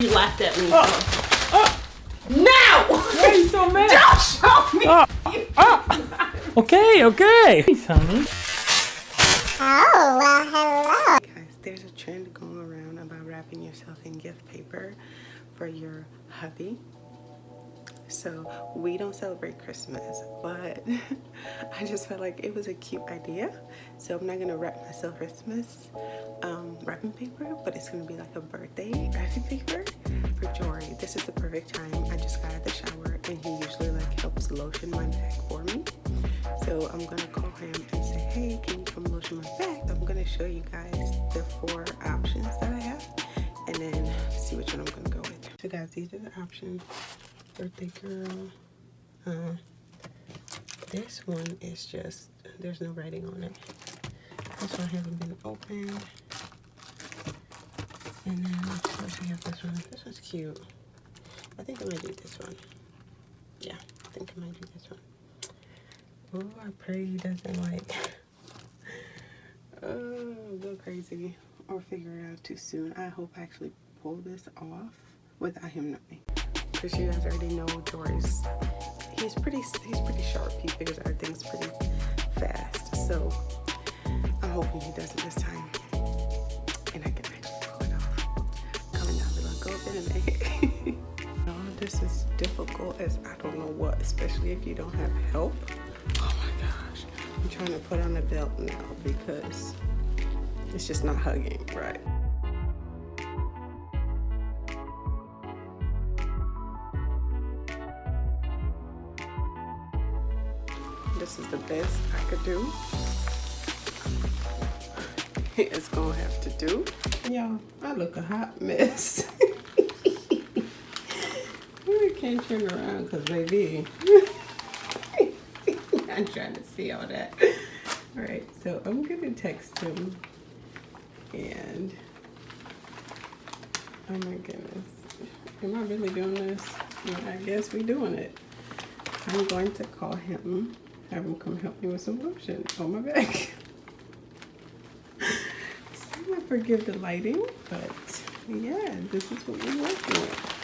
You laughed at me. Oh. Oh. Now! Why are you so mad? Don't show me! Oh. Oh. Okay, okay. Hey, honey. Oh, well, hello. Guys, there's a trend going around about wrapping yourself in gift paper for your hubby. So we don't celebrate Christmas, but I just felt like it was a cute idea. So I'm not gonna wrap myself Christmas um, wrapping paper, but it's gonna be like a birthday wrapping paper for Jory. This is the perfect time. I just got out of the shower and he usually like helps lotion my back for me. So I'm gonna call him and say, hey, can you come lotion my back? I'm gonna show you guys the four options that I have and then see which one I'm gonna go with. So guys, these are the options birthday girl. Uh, this one is just, there's no writing on it. This one hasn't been opened. And then, of course, we have this one. This one's cute. I think I might do this one. Yeah, I think I might do this one. Oh, I pray he doesn't like, oh, go crazy or figure it out too soon. I hope I actually pull this off without him knowing because you guys already know Jory's he's pretty he's pretty sharp. He figures out things pretty fast. So I'm hoping he does it this time. And I can actually pull it off. Comment down below go anime no, this is difficult as I don't know what especially if you don't have help. Oh my gosh. I'm trying to put on the belt now because it's just not hugging right is the best I could do. It's gonna have to do. Y'all, I look a hot mess. I can't turn around because baby. I'm trying to see all that. All right, so I'm gonna text him and oh my goodness. Am I really doing this? Yeah, I guess we're doing it. I'm going to call him have him come help me with some lotion on my back. so I forgive the lighting, but yeah, this is what we're working with.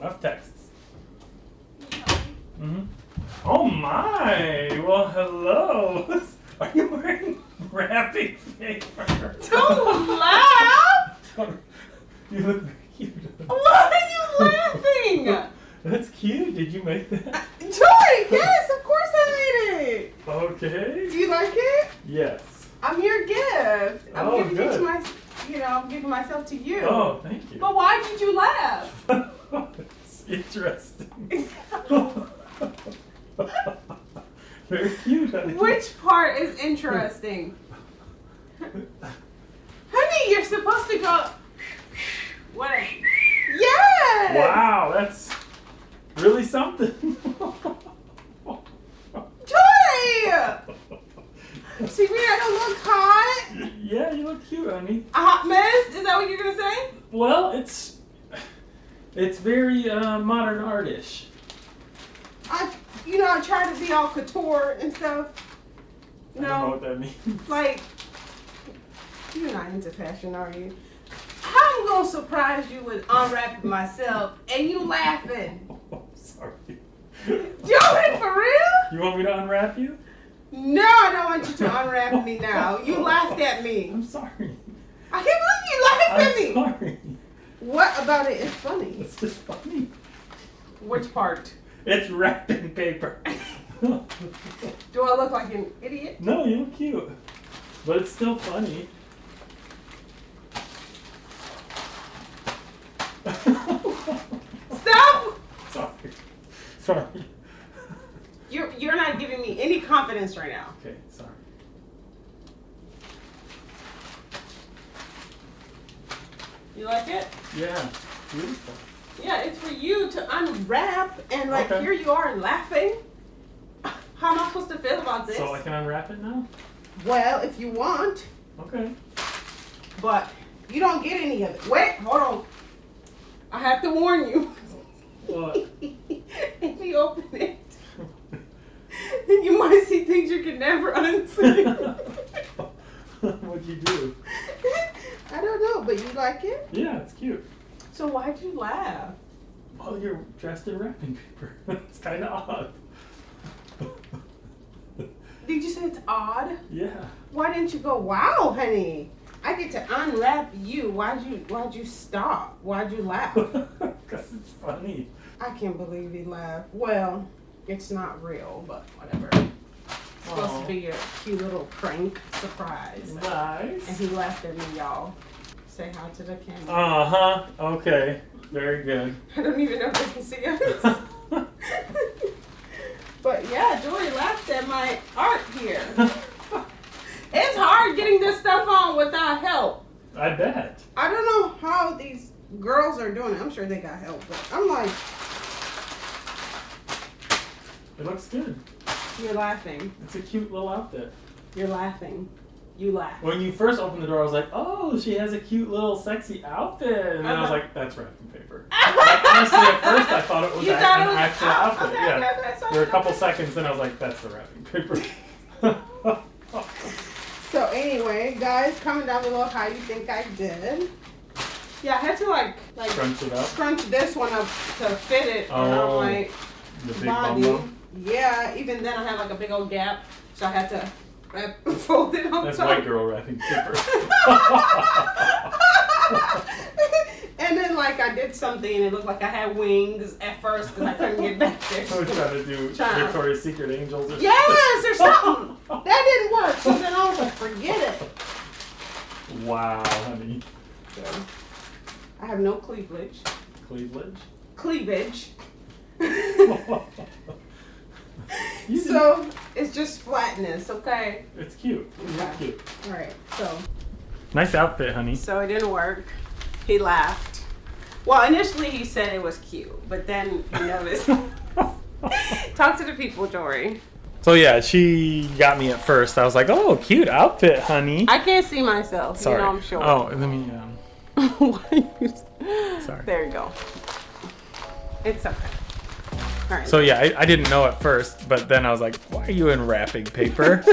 enough texts. Mm hmm Oh my! Well, hello. Are you wearing wrapping paper? Don't laugh! you look cute. Why are you laughing? That's cute. Did you make that? Joy, yes, of course I made it. Okay. Do you like it? Yes. I'm your gift. I'm oh, giving good. it to my, you know, I'm giving myself to you. Oh, thank you. But why did you laugh? it's interesting. Very cute, honey. Which part is interesting? honey, you're supposed to go. What? Yes. Wow, that's really something. Joy! See me? I don't look hot. Yeah, you look cute, honey. A hot mess? Is that what you're gonna say? Well, it's it's very uh, modern artish. I, you know, I try to be all couture and stuff. No. I don't know what that means. Like, you're not into fashion, are you? I'm gonna surprise you with unwrapping myself and you laughing? Oh, sorry. Joey, for real? You want me to unwrap you? No, I don't want you to unwrap me now. You laughed at me. I'm sorry. I can't believe you laughed I'm at me. sorry. What about it is funny? It's just funny. Which part? It's wrapping paper. Do I look like an idiot? no, you look cute. But it's still funny. Stop! Sorry. Sorry. You're you're not giving me any confidence right now. Okay, sorry. You like it? Yeah, beautiful. Yeah, it's for you to unwrap and like Okay. here you are laughing. How am I supposed to feel about this? So I can unwrap it now? well, if you want, Okay. but you don't get any of it. Wait, hold on. I have to warn you. What? if you open it, then you might see things you can never unsee. What'd you do? I don't know, but you like it? Yeah, it's cute. So why'd you laugh? Well, you're dressed in wrapping paper. It's kind of odd. Did you say it's odd? yeah. Why didn't you go, wow, honey? I get to unwrap you. Why'd you why'd you stop? Why'd you laugh? Because it's funny. I can't believe he laughed. Well, it's not real, but whatever. It's supposed to be a cute little prank surprise. Nice. And he laughed at me, y'all. Say hi to the camera. Uh huh. Okay. Very good. I don't even know if they can see us. but yeah, Joey laughed at my art here. It's hard getting this stuff on without help. I bet. I don't know how these girls are doing it. I'm sure they got help, but I'm like, It looks good. you're laughing. It's a cute little outfit. You're laughing. You laugh. When you first opened the door, I was like, oh, she has a cute little sexy outfit. And then I was Uh-huh. like, that's wrapping paper. Like, honestly, at first I thought it was You a- thought it an was- actual oh, outfit. okay, yeah. okay, okay. There were a couple seconds, and I was like, that's the wrapping paper. So anyway, guys, comment down below how you think I did. Yeah, I had to like like Crunch it up. scrunch this one up to fit it around Oh, my The big body. bumbo. Yeah, even then I had like a big old gap, so I had to wrap, fold it on That's top. white girl wrapping paper. and then like I did something and it looked like I had wings at first because I couldn't get back there. I was trying to do Child. Victoria's Secret Angels or something. Yes, or something. That didn't work. So then I was like, forget it. Wow, honey. So, I have no cleavage. Cleavage. Cleavage. You so it's just flatness, okay? it's cute. It's Okay. cute. All right. So Nice outfit, honey. so it didn't work. He laughed. Well, initially he said it was cute, but then he noticed. Talk to the people, Jory. So yeah, she got me at first. I was like, "Oh, cute outfit, honey." I can't see myself. Sorry. You know I'm short. Oh, let me. Um, Why you- Sorry. There you go. It's okay. Right. so yeah, I, I didn't know at first, but then I was like, "Why are you in wrapping paper?"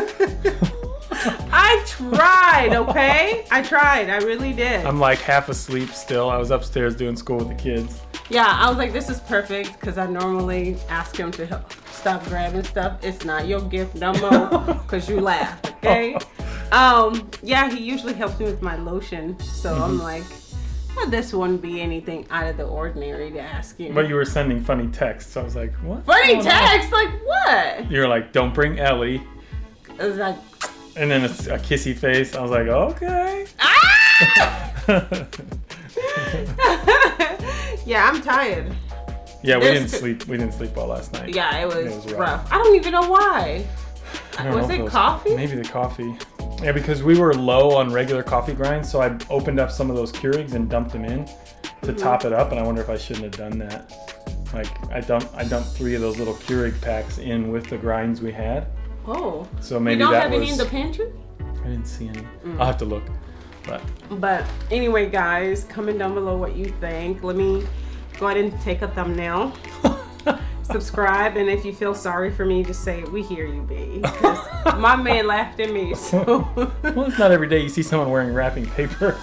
I tried, okay? I tried. I really did. I'm like half asleep still. I was upstairs doing school with the kids. yeah, I was like, this is perfect because I normally ask him to help stop grabbing stuff. It's not your gift no more because you laugh, okay? Um, yeah, he usually helps me with my lotion, so Mm-hmm. I'm like, well, this wouldn't be anything out of the ordinary to ask you. But you were sending funny texts. So I was like, "What?" Funny on?" like what? You were like, "Don't bring Ellie," It was like, and then it's a kissy face. I was like, "Okay." ah! yeah, I'm tired. yeah, we didn't sleep. We didn't sleep well last night. Yeah, it was, It was rough. rough. I don't even know why. Was know it coffee? Maybe the coffee. Yeah, because we were low on regular coffee grinds, so I opened up some of those Keurigs and dumped them in to Mm-hmm. top it up, and I wonder if I shouldn't have done that. Like I dumped, I dumped three of those little Keurig packs in with the grinds we had, Oh. so maybe you don't that have was. any in the pantry? I didn't see any. Mm. I'll have to look. But But anyway, guys, comment down below what you think. Let me go ahead and take a thumbnail. Subscribe, and if you feel sorry for me, just say, We hear you, B. My man laughed at me, so. well, it's not every day you see someone wearing wrapping paper.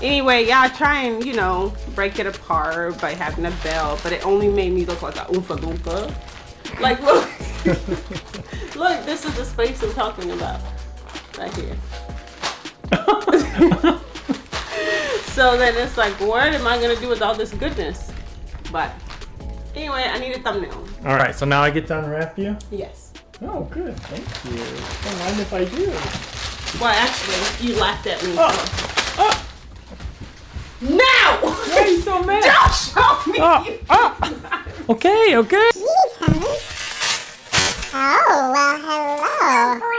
anyway, yeah, I try and, you know, break it apart by having a bell, but it only made me look like a oompa loompa. Like, look. look, this is the space I'm talking about. Right here. so then it's like, what am I gonna do with all this goodness? But Anyway, I need a thumbnail. All right, so now I get to unwrap you? Yes. Oh, good. Thank you. Don't mind if I do. Well, actually, you laughed at me. Oh. Oh. Now! Why are you so mad? Don't show me! Oh. Oh. okay, okay. Oh, well, hello.